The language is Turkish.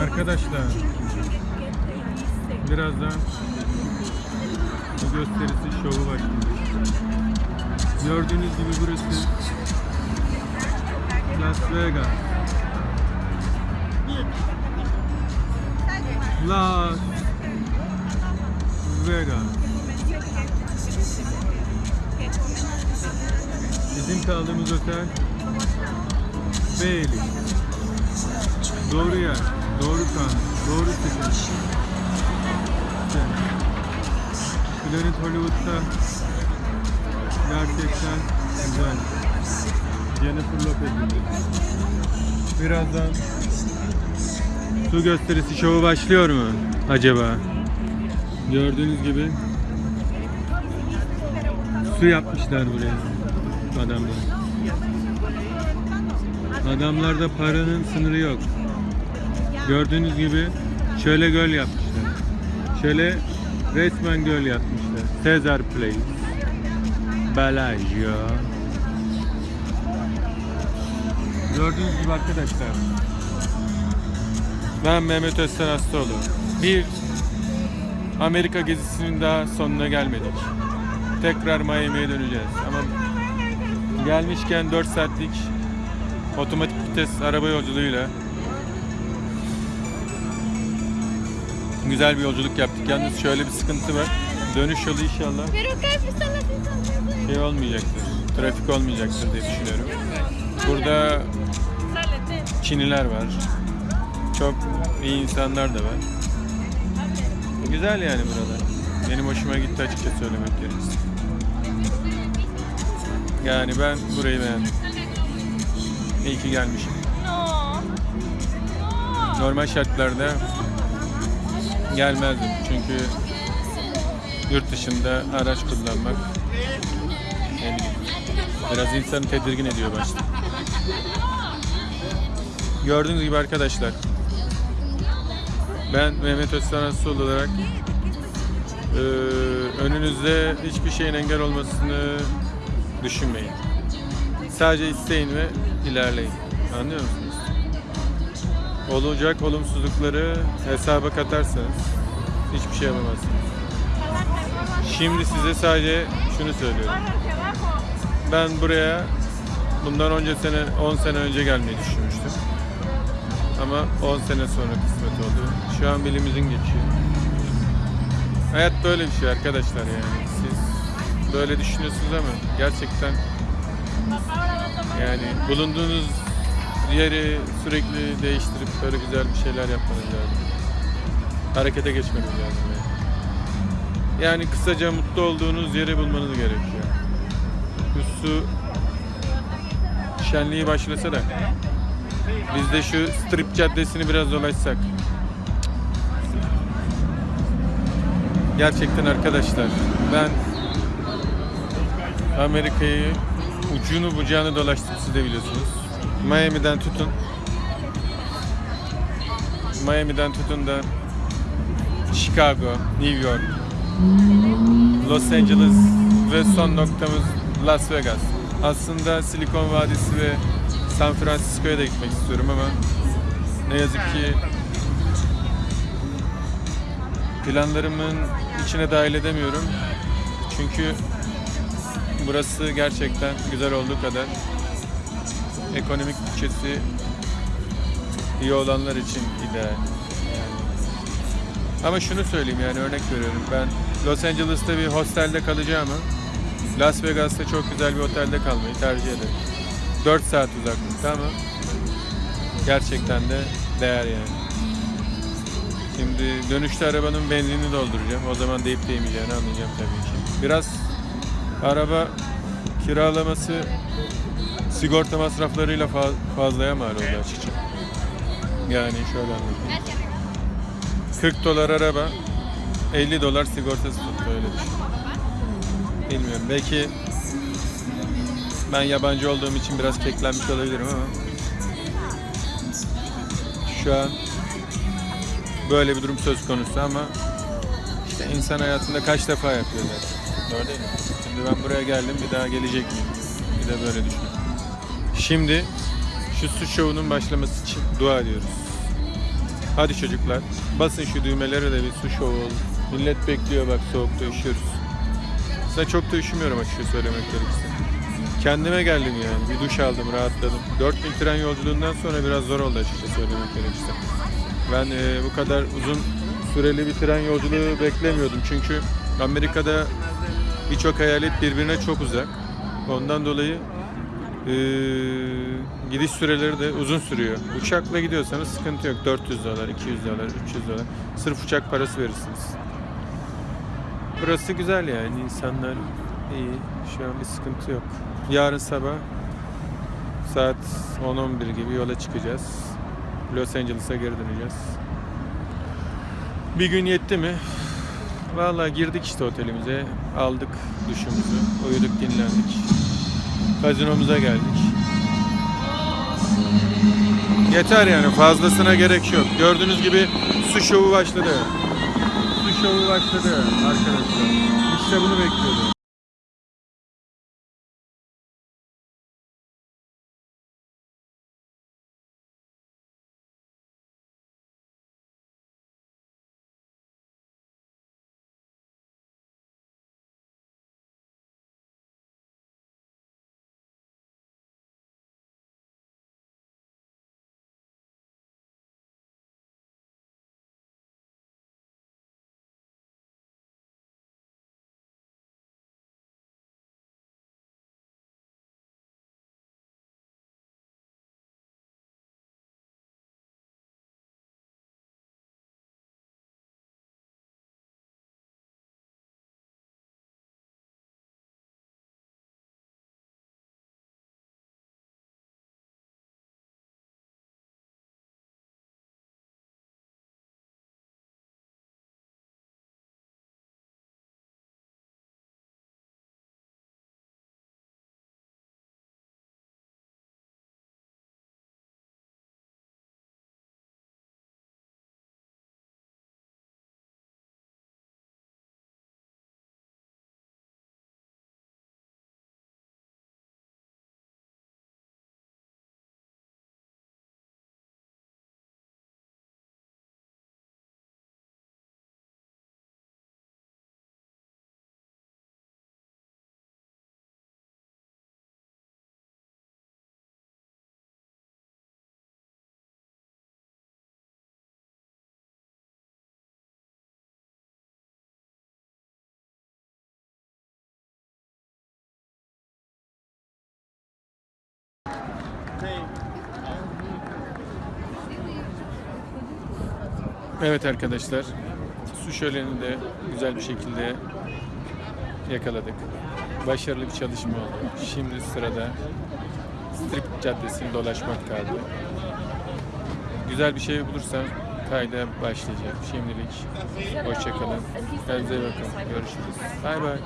Arkadaşlar birazdan bu gösterisi şovu başlayacak. Gördüğünüz gibi burası Las Vegas. Las Vegas. Bizim kaldığımız otel Bailey. Doğru yer, doğru kan, doğru seçim. Planet Hollywood'da gerçekten güzel. Jennifer Lopez. Birazdan su gösterisi şovu başlıyor mu acaba? Gördüğünüz gibi su yapmışlar buraya adamlar. Adamlarda paranın sınırı yok. Gördüğünüz gibi şöyle göl yapmışlar. Şöyle resmen göl yapmışlar. Caesar Place. Bellagio. Gördüğünüz gibi arkadaşlar. Ben Mehmet Özten Hastaoğlu. Bir Amerika gezisinin daha sonuna gelmedik. Tekrar Miami'ye döneceğiz. Ama gelmişken 4 saatlik otomatik vites araba yolculuğuyla güzel bir yolculuk yaptık. Yalnız şöyle bir sıkıntı var. Dönüş yolu inşallah şey olmayacaktır. Trafik olmayacaktır diye düşünüyorum. Burada. Çiniler var. Çok iyi insanlar da var. Güzel yani buralar. Benim hoşuma gitti açıkça söylemek gerekirse. Yani ben burayı beğendim. İyi ki gelmişim. No. No. Normal şartlarda gelmezdim. Çünkü yurt dışında araç kullanmak bileyim, biraz insanı tedirgin ediyor başta. Gördüğünüz gibi arkadaşlar ben Mehmet Öztan Aslı olarak eee, önünüzde hiçbir şeyin engel olmasını düşünmeyin. Sadece isteyin ve ilerleyin. Anlıyor musunuz? Olacak olumsuzlukları hesaba katarsanız hiçbir şey yapamazsınız. Şimdi size sadece şunu söylüyorum. Ben buraya bundan önce sene 10 sene önce gelmeyi düşünmüştüm. Ama 10 sene sonra kısmet oldu. Şu an bilimizin geçiyor. Hayat böyle bir şey arkadaşlar yani. Siz böyle düşünüyorsunuz ama gerçekten yani bulunduğunuz yeri sürekli değiştirip böyle güzel bir şeyler yapmanız lazım. Harekete geçmeniz lazım yani. Kısaca mutlu olduğunuz yeri bulmanız gerekiyor. Su şenliği başlasa da biz de şu strip caddesini biraz dolaşsak. Gerçekten arkadaşlar ben Amerika'yı ucunu bucağını dolaştım siz de biliyorsunuz. Miami'den tutun. Miami'den tutun da Chicago, New York, Los Angeles ve son noktamız Las Vegas. Aslında Silikon Vadisi ve San Francisco'ya da gitmek istiyorum ama ne yazık ki planlarımın içine dahil edemiyorum. Çünkü burası gerçekten güzel olduğu kadar ekonomik bütçesi iyi olanlar için ideal. Ama şunu söyleyeyim yani örnek veriyorum. Ben Los Angeles'ta bir hostelde kalacağımı Las Vegas'ta çok güzel bir otelde kalmayı tercih ederim. 4 saat uzaklıkta ama gerçekten de değer yani. Şimdi dönüşte arabanın benzinini dolduracağım. O zaman deyip değmeyeceğini anlayacağım tabii ki. Biraz araba kiralaması sigorta masraflarıyla fa- fazlaya mal oldu açıkça. Yani şöyle anlatayım. 40 dolar araba, 50 dolar sigortası tuttu öyle düşün. Bilmiyorum belki ben yabancı olduğum için biraz keklenmiş olabilirim ama şu an böyle bir durum söz konusu ama işte insan hayatında kaç defa yapıyor zaten. Doğru değil mi? Şimdi ben buraya geldim bir daha gelecek miyim? Bir de böyle düşünüyorum. Şimdi şu su şovunun başlaması için dua ediyoruz. Hadi çocuklar basın şu düğmelere de bir su şovu olsun. Millet bekliyor bak soğukta üşüyoruz. Size çok da üşümüyorum açıkça söylemek gerekirse. Kendime geldim yani. Bir duş aldım, rahatladım. 4000 tren yolculuğundan sonra biraz zor oldu açıkça söylemek gerekirse. Ben e, bu kadar uzun süreli bir tren yolculuğu beklemiyordum. Çünkü Amerika'da birçok eyalet birbirine çok uzak. Ondan dolayı gidiş süreleri de uzun sürüyor. Uçakla gidiyorsanız sıkıntı yok. 400 dolar, 200 dolar, 300 dolar. Sırf uçak parası verirsiniz. Burası güzel yani. insanlar iyi. Şu an bir sıkıntı yok. Yarın sabah saat 10-11 gibi yola çıkacağız. Los Angeles'a geri döneceğiz. Bir gün yetti mi? Vallahi girdik işte otelimize. Aldık duşumuzu. Uyuduk dinlendik. Gazinomuza geldik. Yeter yani fazlasına gerek yok. Gördüğünüz gibi su şovu başladı. Su şovu başladı arkadaşlar. İşte bunu bekliyordum. Evet arkadaşlar. Su şöleni de güzel bir şekilde yakaladık. Başarılı bir çalışma oldu. Şimdi sırada Strip Caddesi'ni dolaşmak kaldı. Güzel bir şey bulursam kayda başlayacağım. Şimdilik hoşçakalın. Kendinize bakın. Görüşürüz. Bay bay.